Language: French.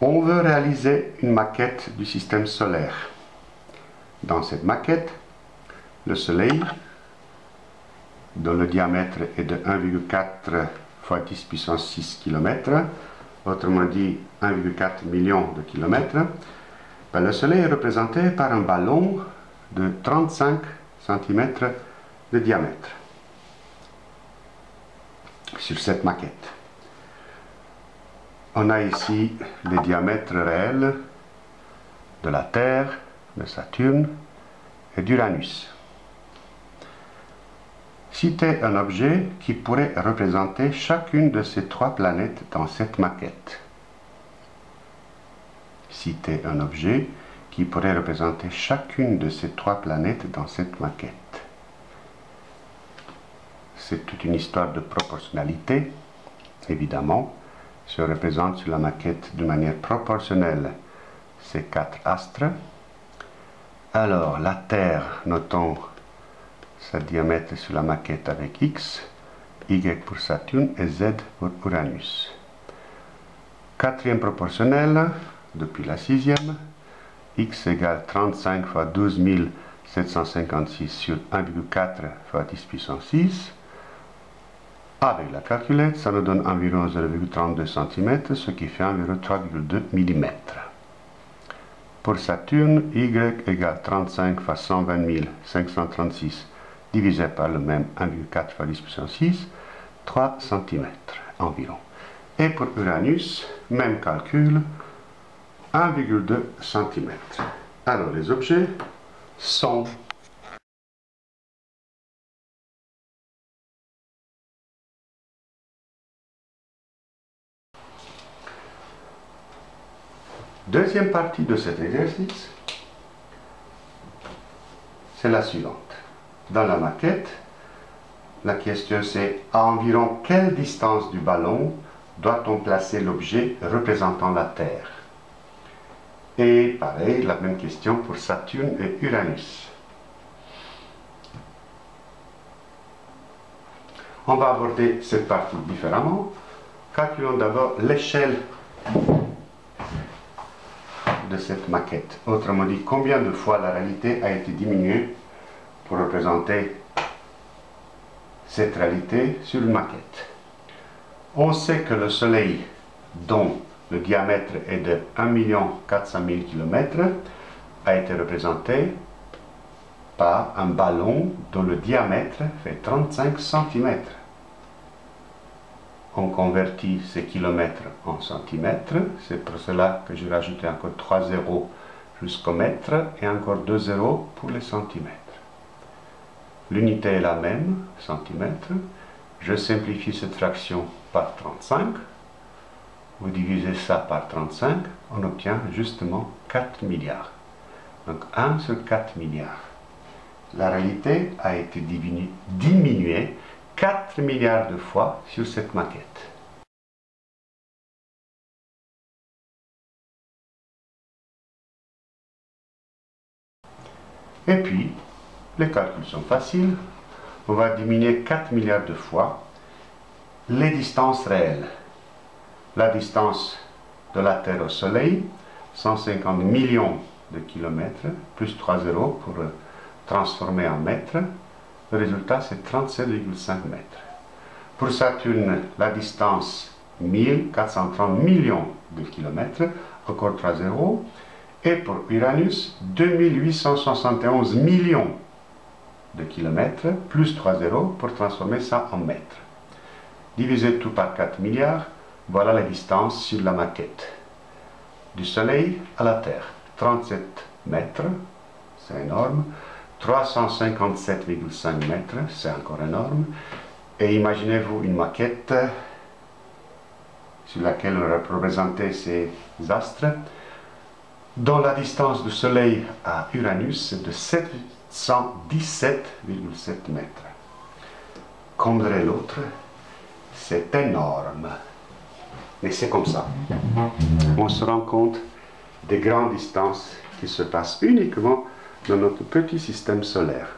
On veut réaliser une maquette du système solaire. Dans cette maquette, le Soleil, dont le diamètre est de 1,4 fois 10 puissance 6 km, autrement dit 1,4 million de kilomètres, ben, le Soleil est représenté par un ballon de 35 cm de diamètre sur cette maquette. On a ici les diamètres réels de la Terre, de Saturne et d'Uranus. Citez un objet qui pourrait représenter chacune de ces trois planètes dans cette maquette. Citez un objet qui pourrait représenter chacune de ces trois planètes dans cette maquette. C'est toute une histoire de proportionnalité, évidemment, se représente sur la maquette de manière proportionnelle ces quatre astres. Alors, la Terre, notons sa diamètre sur la maquette avec X, Y pour Saturne et Z pour Uranus. Quatrième proportionnel, depuis la sixième, X égale 35 fois 12 756 sur 1,4 fois 10 puissance 6. Avec la calculette, ça nous donne environ 0,32 cm, ce qui fait environ 3,2 mm. Pour Saturne, Y égale 35 fois 120 536 divisé par le même 1,4 fois 10 puissance 6, 3 cm environ. Et pour Uranus, même calcul, 1,2 cm. Alors les objets sont Deuxième partie de cet exercice, c'est la suivante. Dans la maquette, la question c'est à environ quelle distance du ballon doit-on placer l'objet représentant la Terre? Et pareil, la même question pour Saturne et Uranus. On va aborder cette partie différemment. Calculons d'abord l'échelle de cette maquette. Autrement dit, combien de fois la réalité a été diminuée pour représenter cette réalité sur une maquette. On sait que le Soleil, dont le diamètre est de 1 400 000 km, a été représenté par un ballon dont le diamètre fait 35 cm. On convertit ces kilomètres en centimètres, c'est pour cela que j'ai rajouté encore 3 zéros jusqu'au mètre et encore 2 zéros pour les centimètres. L'unité est la même, centimètre. Je simplifie cette fraction par 35. Vous divisez ça par 35, on obtient justement 4 milliards. Donc 1 sur 4 milliards. La réalité a été diminuée 4 milliards de fois sur cette maquette. Et puis, les calculs sont faciles. On va diminuer 4 milliards de fois les distances réelles. La distance de la Terre au Soleil, 150 millions de kilomètres, plus 3 zéros pour transformer en mètres. Le résultat, c'est 37,5 mètres. Pour Saturne, la distance 1430 millions de kilomètres, encore 3 zéros. Et pour Uranus, 2871 millions de kilomètres, plus 3 zéros pour transformer ça en mètres. Divisez tout par 4 milliards, voilà la distance sur la maquette. Du Soleil à la Terre, 37 mètres, c'est énorme. 357,5 mètres, c'est encore énorme. Et imaginez-vous une maquette sur laquelle on a représenté ces astres, dont la distance du Soleil à Uranus est de 7 117,7 mètres. Comme l'autre, c'est énorme. Mais c'est comme ça. On se rend compte des grandes distances qui se passent uniquement dans notre petit système solaire.